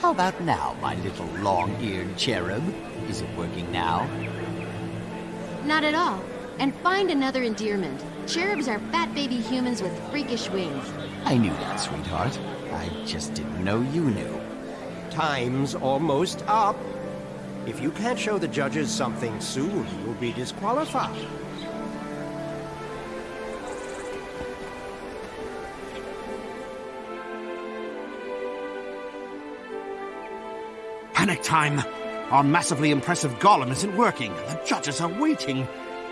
How about now, my little long-eared cherub? Is it working now? Not at all. And find another endearment. Cherubs are fat baby humans with freakish wings. I knew that, sweetheart. I just didn't know you knew. Time's almost up. If you can't show the judges something soon, you'll be disqualified. Time! Our massively impressive golem isn't working. The judges are waiting.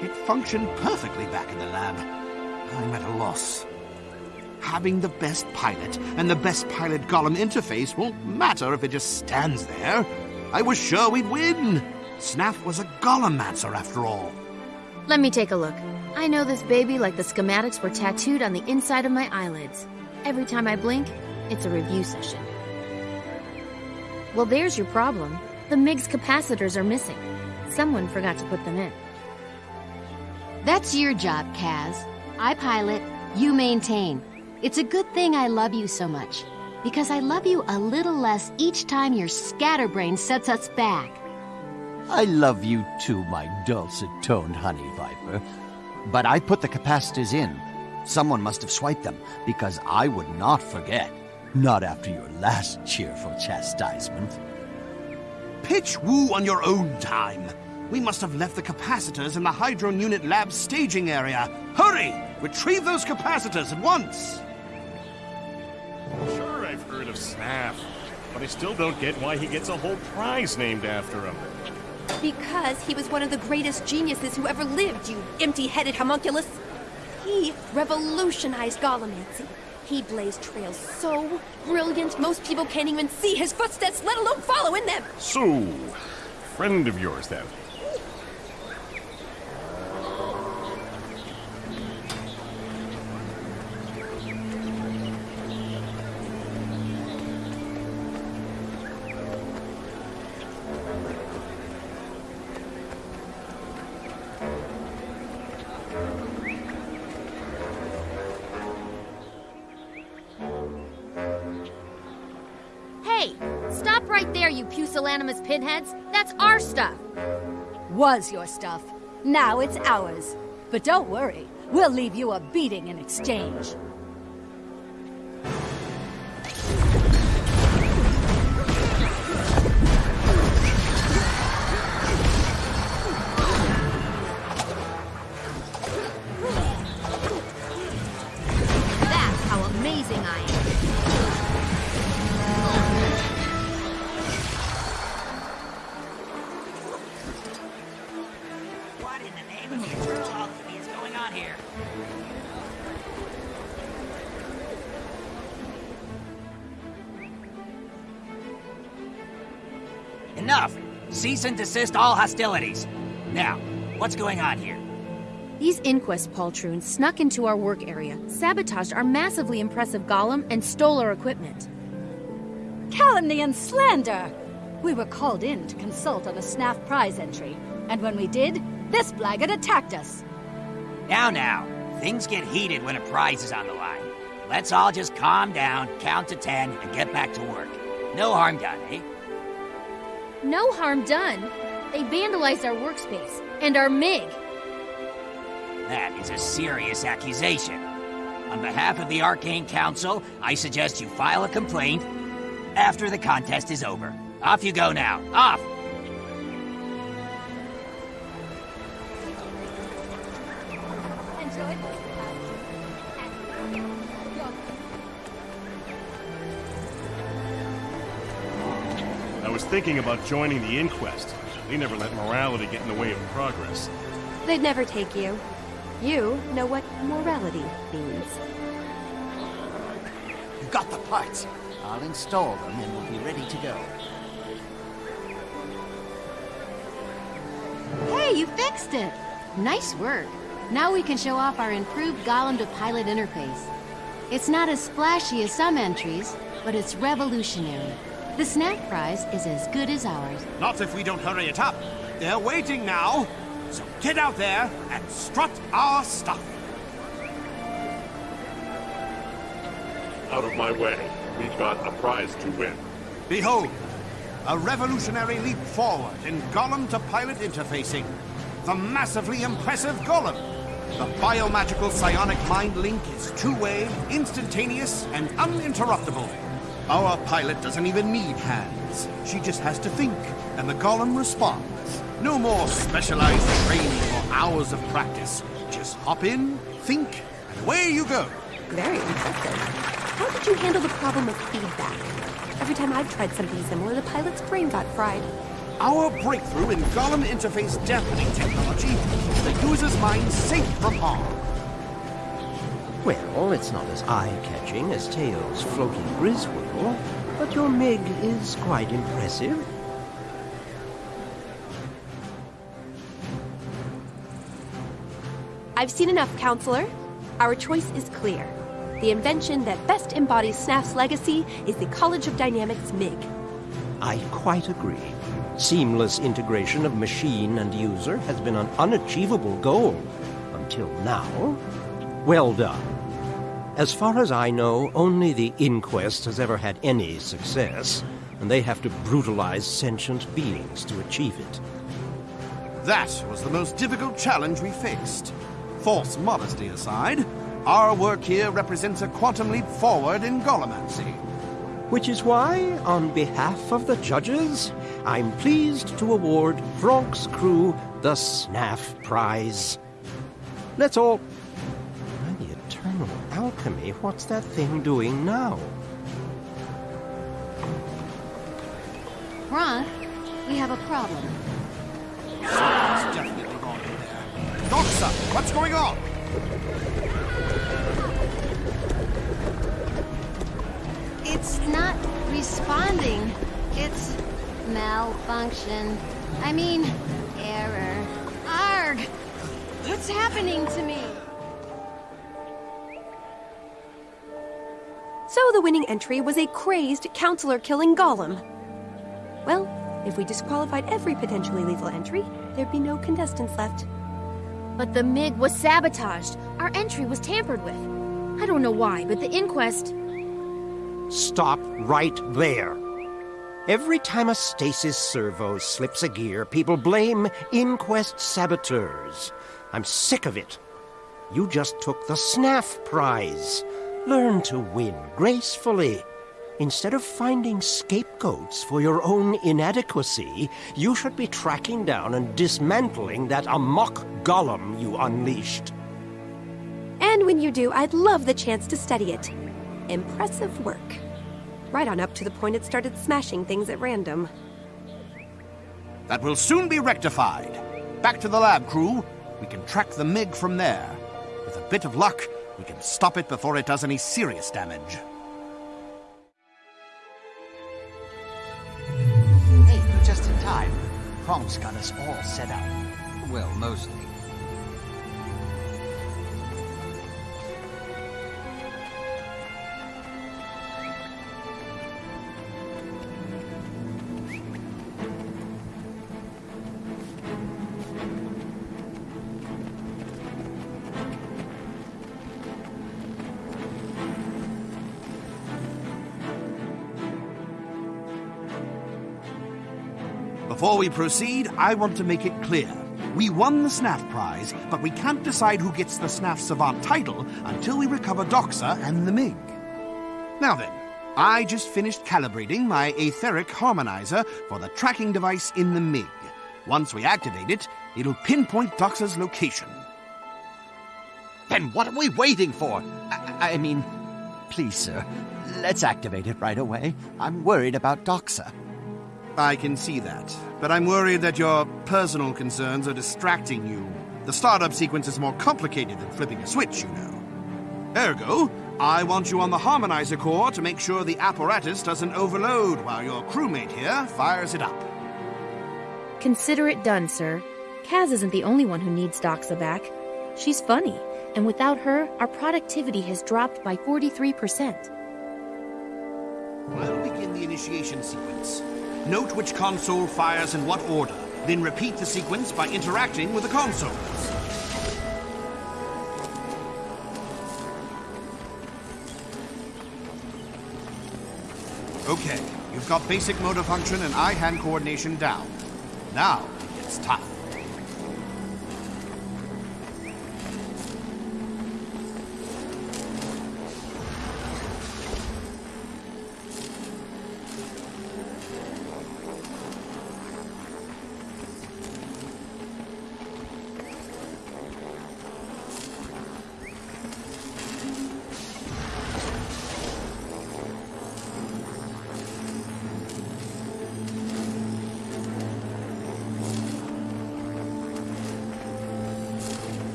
It functioned perfectly back in the lab. I'm at a loss. Having the best pilot and the best pilot golem interface won't matter if it just stands there. I was sure we'd win. Snaff was a golemancer after all. Let me take a look. I know this baby like the schematics were tattooed on the inside of my eyelids. Every time I blink, it's a review session. Well, there's your problem. The MIG's capacitors are missing. Someone forgot to put them in. That's your job, Kaz. I pilot, you maintain. It's a good thing I love you so much. Because I love you a little less each time your scatterbrain sets us back. I love you too, my dulcet-toned honey viper. But I put the capacitors in. Someone must have swiped them, because I would not forget. Not after your last cheerful chastisement. Pitch woo on your own time. We must have left the capacitors in the Hydron Unit lab staging area. Hurry! Retrieve those capacitors at once! Sure, I've heard of Snaff, but I still don't get why he gets a whole prize named after him. Because he was one of the greatest geniuses who ever lived, you empty-headed homunculus. He revolutionized Golemancy. He blazed trails so brilliant, most people can't even see his footsteps, let alone follow in them. So, friend of yours, then? Pinheads. That's our stuff. Was your stuff. Now it's ours. But don't worry, we'll leave you a beating in exchange. Cease and desist all hostilities. Now, what's going on here? These Inquest poltroons snuck into our work area, sabotaged our massively impressive golem, and stole our equipment. Calumny and slander! We were called in to consult on a Snaff prize entry, and when we did, this blackguard attacked us. Now, now, things get heated when a prize is on the line. Let's all just calm down, count to ten, and get back to work. No harm done, eh? No harm done. They vandalized our workspace and our MiG. That is a serious accusation. On behalf of the Arcane Council, I suggest you file a complaint after the contest is over. Off you go now. Off! Thinking about joining the inquest. They never let morality get in the way of progress. They'd never take you. You know what morality means. You got the parts. I'll install them and we'll be ready to go. Hey, you fixed it! Nice work. Now we can show off our improved Golem to Pilot interface. It's not as splashy as some entries, but it's revolutionary. The Snaff prize is as good as ours. Not if we don't hurry it up. They're waiting now. So get out there and strut our stuff. Out of my way. We've got a prize to win. Behold, a revolutionary leap forward in Golem to pilot interfacing. The massively impressive Golem. The biomagical psionic mind link is two-way, instantaneous, and uninterruptible. Our pilot doesn't even need hands. She just has to think, and the Golem responds. No more specialized training or hours of practice. Just hop in, think, and away you go. Very impressive. How did you handle the problem of feedback? Every time I've tried something similar, the pilot's brain got fried. Our breakthrough in Golem interface dampening technology keeps the user's mind safe from harm. Well, it's not as eye-catching as Tails' floating Griswold, but your Mig is quite impressive. I've seen enough, Counselor. Our choice is clear. The invention that best embodies Snaff's legacy is the College of Dynamics MIG. I quite agree. Seamless integration of machine and user has been an unachievable goal until now. Well done. As far as I know, only the Inquest has ever had any success, and they have to brutalize sentient beings to achieve it. That was the most difficult challenge we faced. False modesty aside, our work here represents a quantum leap forward in Golemancy. Which is why, on behalf of the judges, I'm pleased to award Bronx Crew the Snaff Prize. Let's all... The eternal alchemy, what's that thing doing now? Ron, we have a problem. It's definitely gone in there. Doxa, what's going on? It's not responding. It's malfunction. I mean, error. Arg! What's happening to me? So the winning entry was a crazed counselor killing Golem. Well, if we disqualified every potentially lethal entry, there'd be no contestants left. But the MiG was sabotaged. Our entry was tampered with. I don't know why, but the inquest. Stop right there. Every time a stasis servo slips a gear, people blame Inquest saboteurs. I'm sick of it. You just took the Snaff prize. Learn to win gracefully. Instead of finding scapegoats for your own inadequacy, you should be tracking down and dismantling that amok golem you unleashed. And when you do, I'd love the chance to study it. Impressive work. Right on up to the point it started smashing things at random. That will soon be rectified. Back to the lab, crew. We can track the MiG from there. With a bit of luck, we can stop it before it does any serious damage. Hey, you're just in time. Kronk's got us all set up. Well, mostly. Before we proceed, I want to make it clear. We won the Snaff prize, but we can't decide who gets the Snaff Savant title until we recover Doxa and the MiG. Now then, I just finished calibrating my etheric harmonizer for the tracking device in the MiG. Once we activate it, it'll pinpoint Doxa's location. Then what are we waiting for? I, I mean, please, sir, let's activate it right away. I'm worried about Doxa. I can see that, but I'm worried that your personal concerns are distracting you. The startup sequence is more complicated than flipping a switch, you know. Ergo, I want you on the harmonizer core to make sure the apparatus doesn't overload while your crewmate here fires it up. Consider it done, sir. Kaz isn't the only one who needs Doxa back. She's funny, and without her, our productivity has dropped by 43%. I'll begin the initiation sequence. Note which console fires in what order, then repeat the sequence by interacting with the consoles. Okay, You've got basic motor function and eye-hand coordination down. Now, it's tough.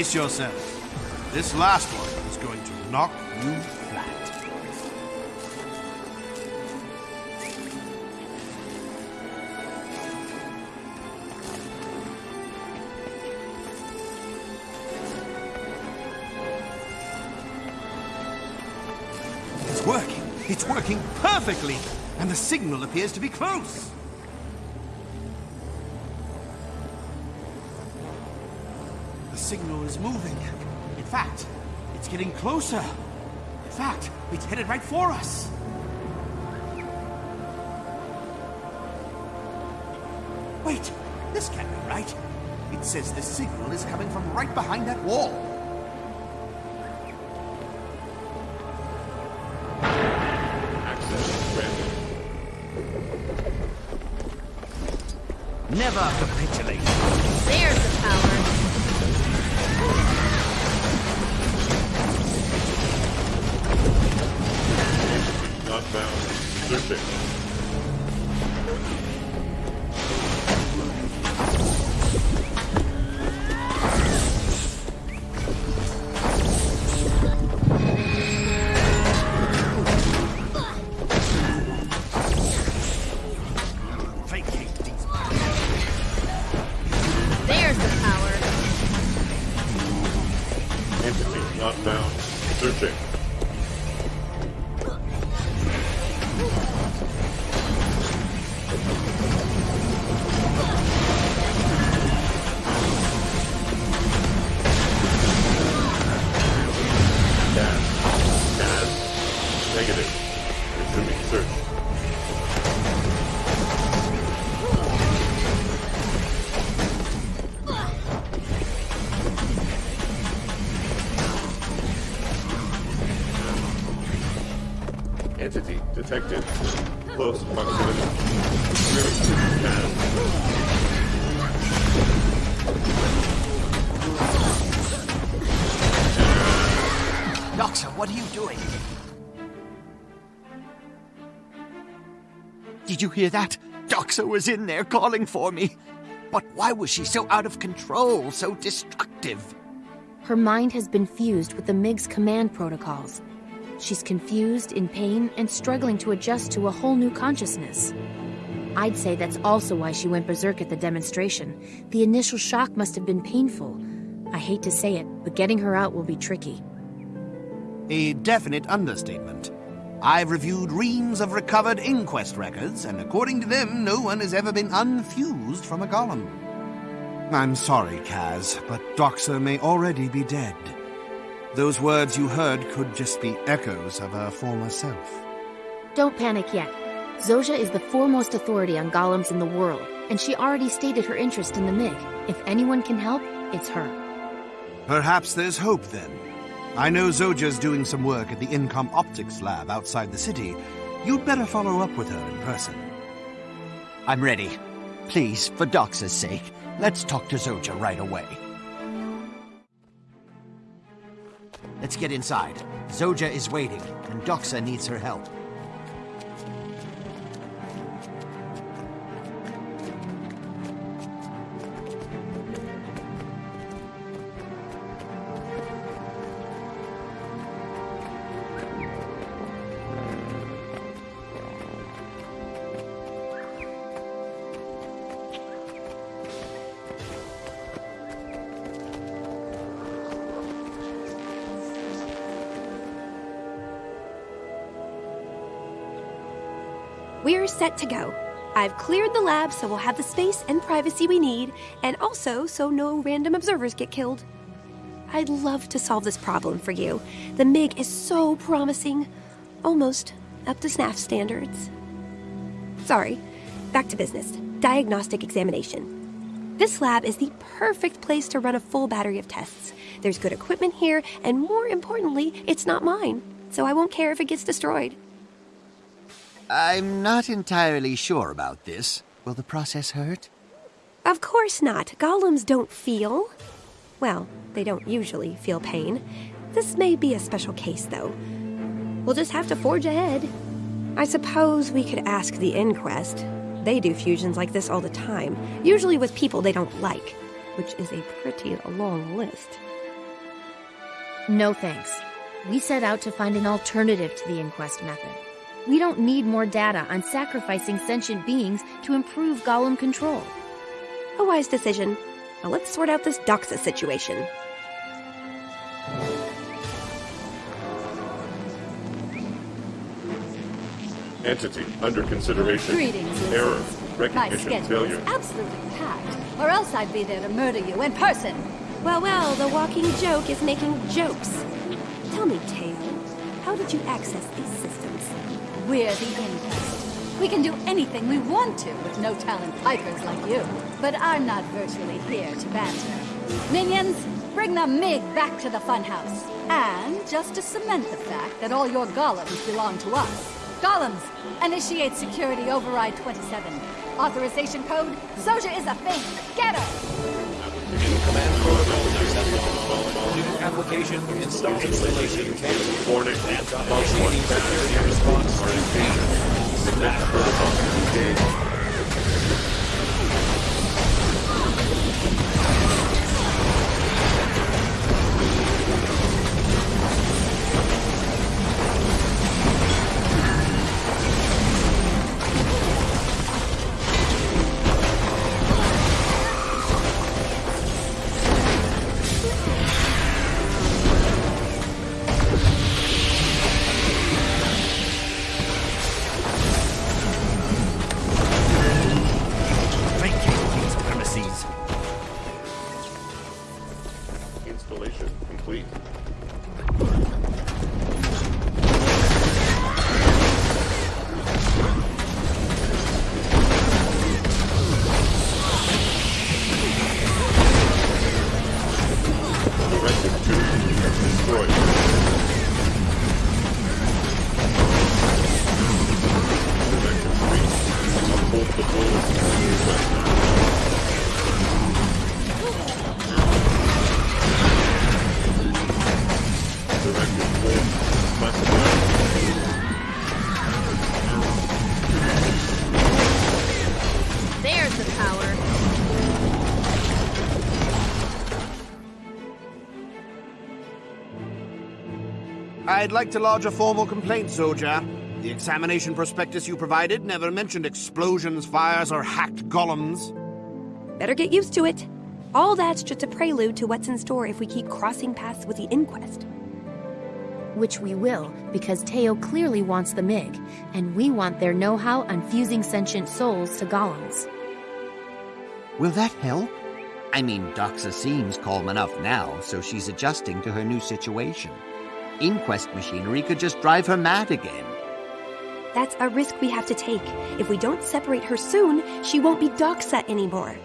Brace yourself. This last one is going to knock you flat. It's working. It's working perfectly. And the signal appears to be close. Signal is moving. In fact, it's getting closer. In fact, it's headed right for us. Wait, this can't be right. It says the signal is coming from right behind that wall. Access granted. Never Doxa, what are you doing? Did you hear that? Doxa was in there calling for me. But why was she so out of control, so destructive? Her mind has been fused with the MiG's command protocols. She's confused, in pain, and struggling to adjust to a whole new consciousness. I'd say that's also why she went berserk at the demonstration. The initial shock must have been painful. I hate to say it, but getting her out will be tricky. A definite understatement. I've reviewed reams of recovered inquest records, and according to them, no one has ever been unfused from a golem. I'm sorry, Kaz, but Doxa may already be dead. Those words you heard could just be echoes of her former self. Don't panic yet. Zojja is the foremost authority on golems in the world, and she already stated her interest in the MiG. If anyone can help, it's her. Perhaps there's hope then. I know Zojja's doing some work at the Incom Optics Lab outside the city. You'd better follow up with her in person. I'm ready. Please, for Doxa's sake, let's talk to Zojja right away. Let's get inside. Zojja is waiting, and Doxa needs her help. Set to go. I've cleared the lab so we'll have the space and privacy we need, and also so no random observers get killed. I'd love to solve this problem for you. The MiG is so promising. almost up to Snaff standards. Sorry, back to business. Diagnostic examination. This lab is the perfect place to run a full battery of tests. There's good equipment here, and more importantly, it's not mine, so I won't care if it gets destroyed. I'm not entirely sure about this. Will the process hurt? Of course not. Golems don't feel. Well, they don't usually feel pain. This may be a special case, though. We'll just have to forge ahead. I suppose we could ask the inquest. They do fusions like this all the time, usually with people they don't like, which is a pretty long list. No thanks. We set out to find an alternative to the inquest method. We don't need more data on sacrificing sentient beings to improve golem control. A wise decision. Now let's sort out this Doxa situation. Entity under consideration. Greetings, Error. Recognition schedule failure. is absolutely packed, or else I'd be there to murder you in person. Well, well, the walking joke is making jokes. Tell me, Teo, how did you access these systems? We're the Inquest. We can do anything we want to with no talent pikers like you. But I'm not virtually here to banter. Minions, bring the MiG back to the funhouse. And just to cement the fact that all your golems belong to us. Golems, initiate security override 27. Authorization code, Zojja is a thing. Get her! Application install installation Warning. Initiating security response to. Snap protocol There's the power. I'd like to lodge a formal complaint, soldier. The examination prospectus you provided never mentioned explosions, fires, or hacked golems. Better get used to it. All that's just a prelude to what's in store if we keep crossing paths with the inquest. Which we will, because Teo clearly wants the MiG, and we want their know how on fusing sentient souls to golems. Will that help? I mean, Doxa seems calm enough now, so she's adjusting to her new situation. Inquest machinery could just drive her mad again. That's a risk we have to take. If we don't separate her soon, she won't be Doxa anymore.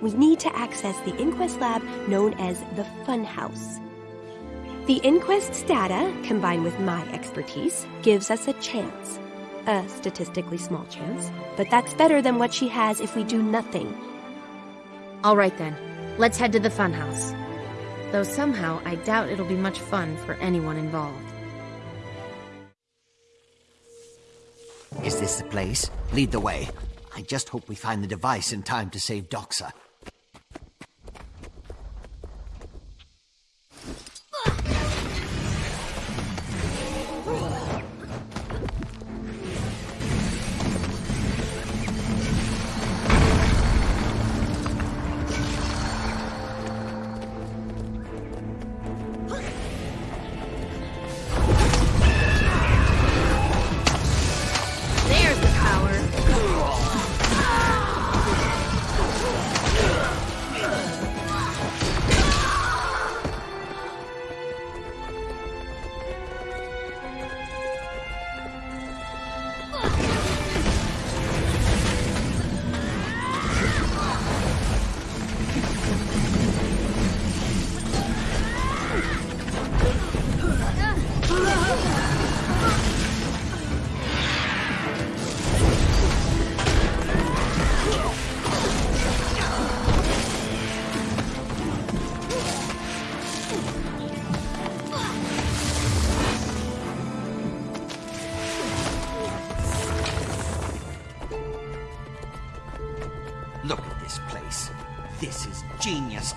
We need to access the inquest lab known as the Funhouse. The inquest's data, combined with my expertise, gives us a chance. A statistically small chance, but that's better than what she has if we do nothing. All right then, let's head to the funhouse. Though somehow I doubt it'll be much fun for anyone involved. Is this the place? Lead the way. I just hope we find the device in time to save Doxa.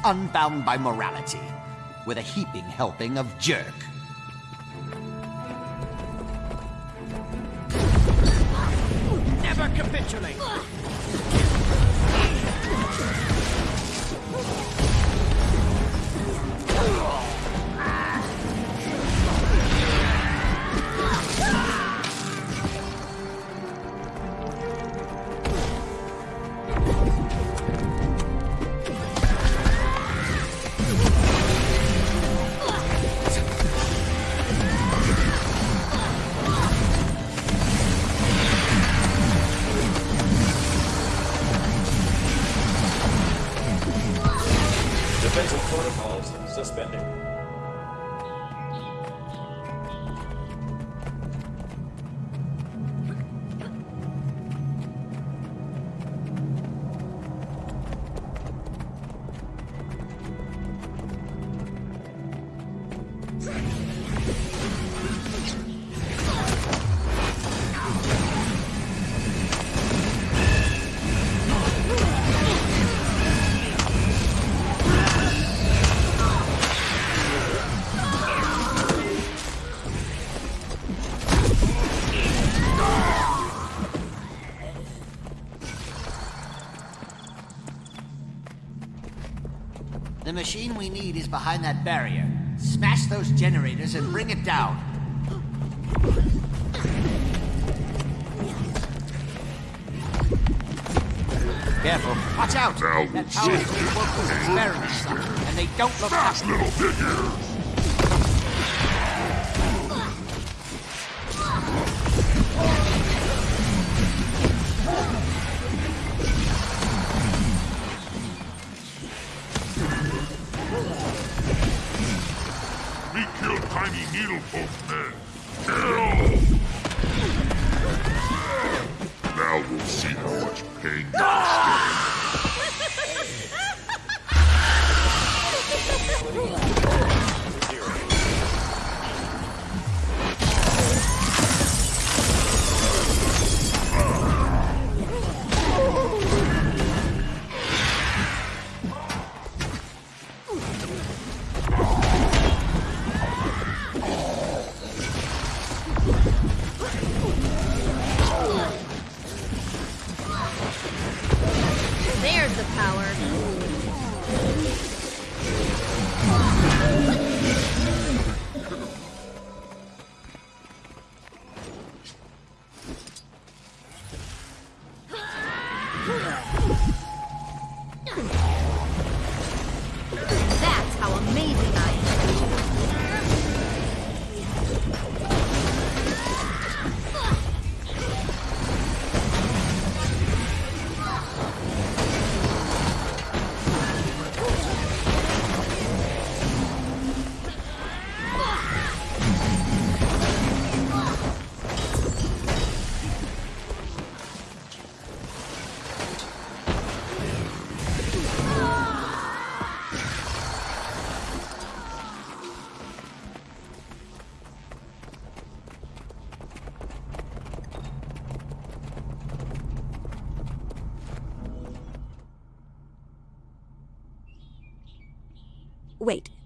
Unbound by morality, with a heaping helping of jerk. Machine we need is behind that barrier. Smash those generators and bring it down. Careful. Watch out! Now that power see. grid work experiments, and they don't look Fast happy. little figures!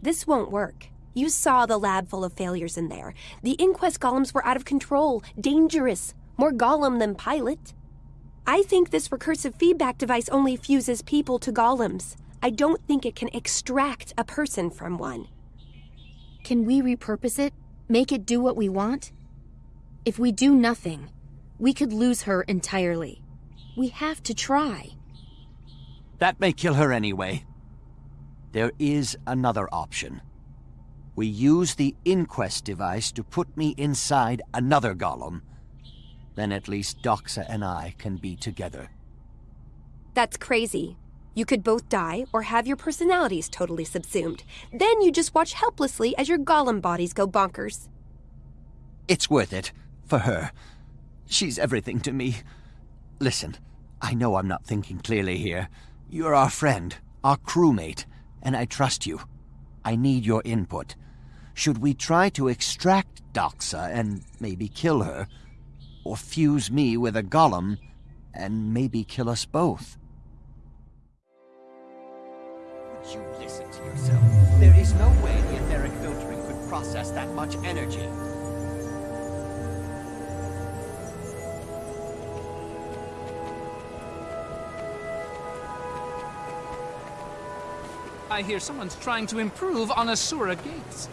This won't work. You saw the lab full of failures in there. The inquest golems were out of control, dangerous, more golem than pilot. I think this recursive feedback device only fuses people to golems. I don't think it can extract a person from one. Can we repurpose it? Make it do what we want? If we do nothing, we could lose her entirely. We have to try. That may kill her anyway. There is another option. We use the inquest device to put me inside another golem. Then at least Doxa and I can be together. That's crazy. You could both die or have your personalities totally subsumed. Then you just watch helplessly as your golem bodies go bonkers. It's worth it. For her. She's everything to me. Listen, I know I'm not thinking clearly here. You're our friend, our crewmate, and I trust you. I need your input. Should we try to extract Doxa and maybe kill her? Or fuse me with a golem and maybe kill us both? Would you Listen to yourself. There is no way the etheric filtering could process that much energy. I hear someone's trying to improve on Asura gates.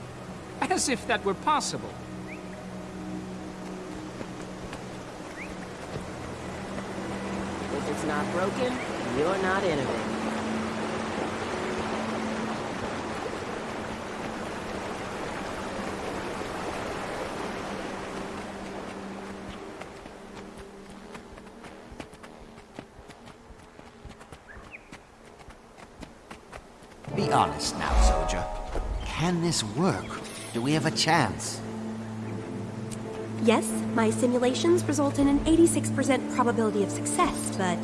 As if that were possible. If it's not broken, you're not in it. Be honest now, soldier. Can this work? Do we have a chance? Yes, my simulations result in an 86% probability of success, but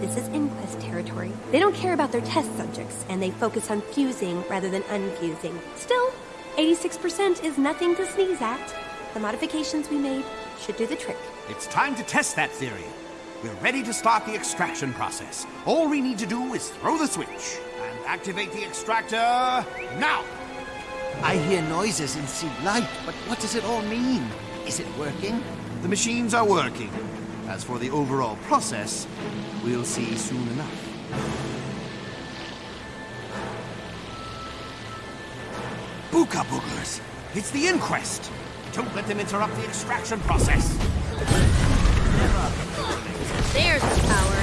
this is Inquest territory. They don't care about their test subjects, and they focus on fusing rather than unfusing. Still, 86% is nothing to sneeze at. The modifications we made should do the trick. It's time to test that theory. We're ready to start the extraction process. All we need to do is throw the switch and activate the extractor now. I hear noises and see light, but what does it all mean? Is it working? The machines are working. As for the overall process, we'll see soon enough. Buka Boogers! It's the inquest! Don't let them interrupt the extraction process! There's the power.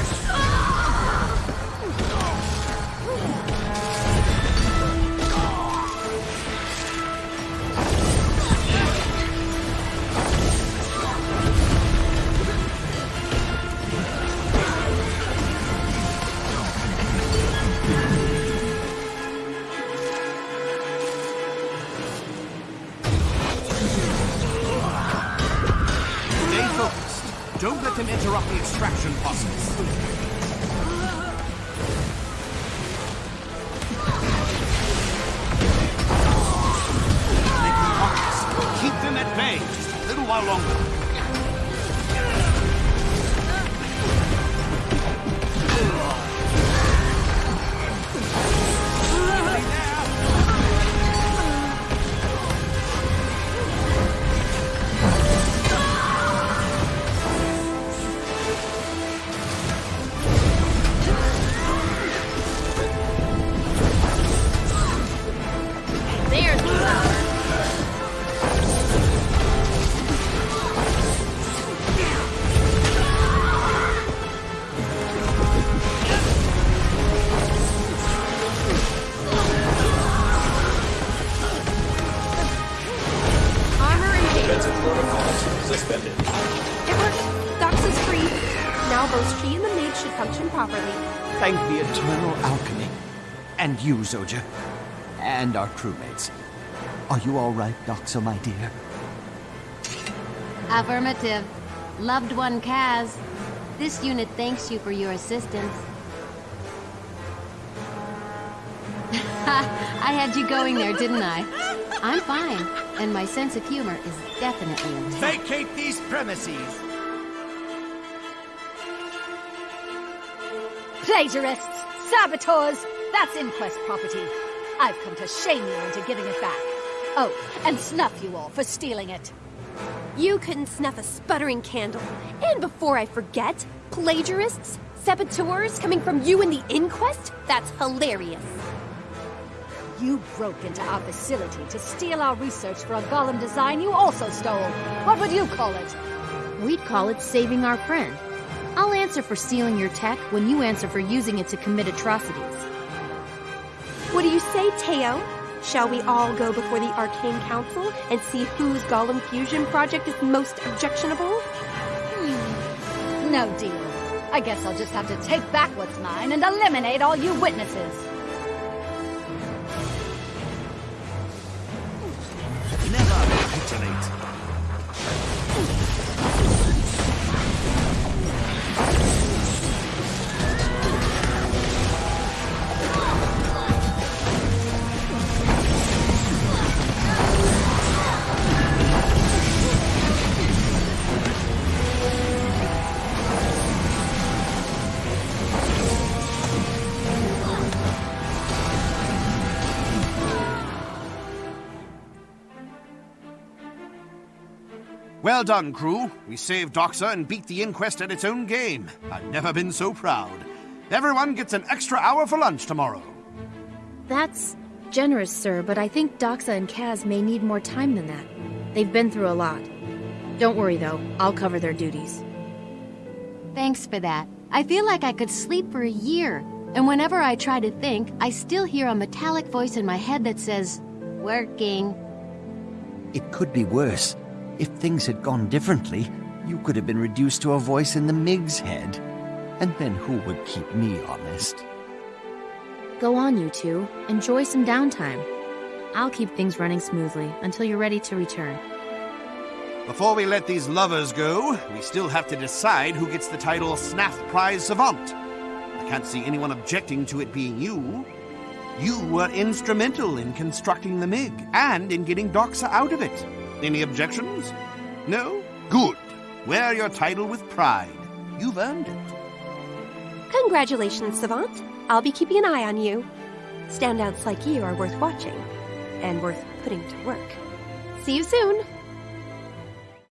While longer. You, Zojja. And our crewmates. Are you all right, Doxa, my dear? Affirmative. Loved one Kaz. This unit thanks you for your assistance. I had you going there, didn't I? I'm fine, and my sense of humor is definitely intact. Vacate these premises! Plagiarists! Saboteurs! That's Inquest property. I've come to shame you into giving it back. Oh, and snuff you all for stealing it. You couldn't snuff a sputtering candle. And before I forget, plagiarists? Saboteurs coming from you in the inquest? That's hilarious. You broke into our facility to steal our research for a golem design you also stole. What would you call it? We'd call it saving our friend. I'll answer for stealing your tech when you answer for using it to commit atrocities. What do you say, Teo? Shall we all go before the Arcane Council and see whose Golem Fusion project is most objectionable? Hmm. No deal. I guess I'll just have to take back what's mine and eliminate all you witnesses. Well done, crew. We saved Doxa and beat the inquest at its own game. I've never been so proud. Everyone gets an extra hour for lunch tomorrow. That's generous, sir, but I think Doxa and Kaz may need more time than that. They've been through a lot. Don't worry, though. I'll cover their duties. Thanks for that. I feel like I could sleep for a year. And whenever I try to think, I still hear a metallic voice in my head that says, Working. It could be worse. If things had gone differently, you could have been reduced to a voice in the MIG's head. And then who would keep me honest? Go on, you two. Enjoy some downtime. I'll keep things running smoothly until you're ready to return. Before we let these lovers go, we still have to decide who gets the title Snaff Prize Savant. I can't see anyone objecting to it being you. You were instrumental in constructing the MiG and in getting Doxa out of it. Any objections? No? Good. Wear your title with pride. You've earned it. Congratulations, Savant. I'll be keeping an eye on you. Standouts like you are worth watching and worth putting to work. See you soon.